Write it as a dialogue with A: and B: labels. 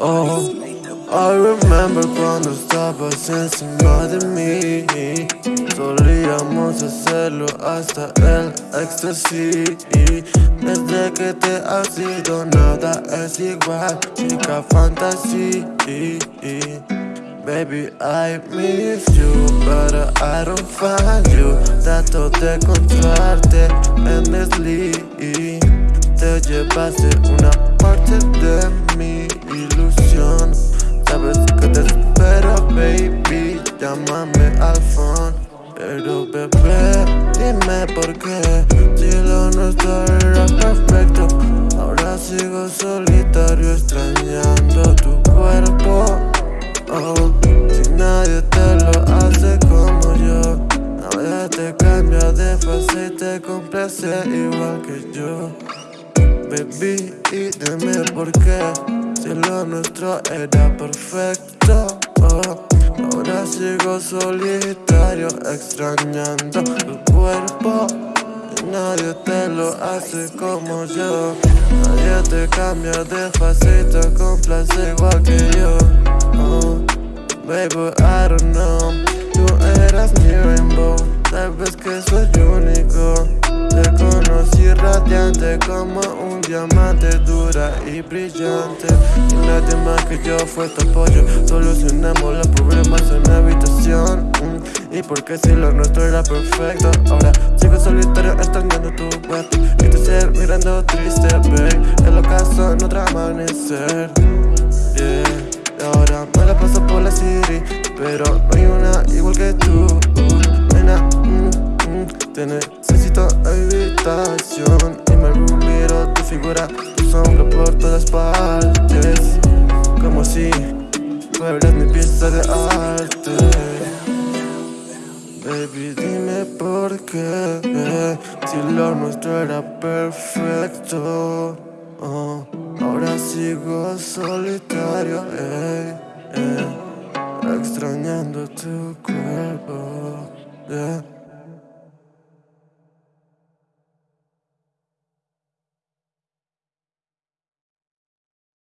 A: Oh, I remember cuando estabas encima de mí. Solíamos hacerlo hasta el éxtasis Desde que te has ido nada es igual Chica fantasy. Baby, I miss you, but I don't find you. Trato de encontrarte endlessly Te llevaste una parte de mi Sabes que te espero, baby, llámame al phone. Pero bebé, dime por qué. Si lo nuestro era perfecto. Ahora sigo solitario extrañando tu cuerpo. Oh, si nadie te lo hace como yo. Nadie te cambia de fase y te complace igual que yo. Baby, y dime por qué Si lo nuestro era perfecto. Oh, Ahora sigo solitario extrañando tu cuerpo. Nadie te lo hace como yo. Nadie te cambia de fase y te complace igual que yo. Oh, Baby, I don't know. Tú eras mi rainbow Sabes que soy único Conocí radiante como un diamante Dura y brillante. Y nadie más que yo fue tu apoyo. Solucionamos los problemas en la habitación. Mm, Y porque si lo nuestro era perfecto. Ahora sigo solitario extrañando tu cuerpo Y tu ser mirando triste, babe. El ocaso en otro amanecer. Yeah, ahora me la paso por la city Pero no hay una igual que tú necesito habitación Y me miro tu figura, tu sombra por todas partes. Como si fueras mi pieza de arte. Baby, dime por qué Si lo nuestro era perfecto. Oh, Ahora sigo solitario eh, eh, Extrañando tu cuerpo yeah.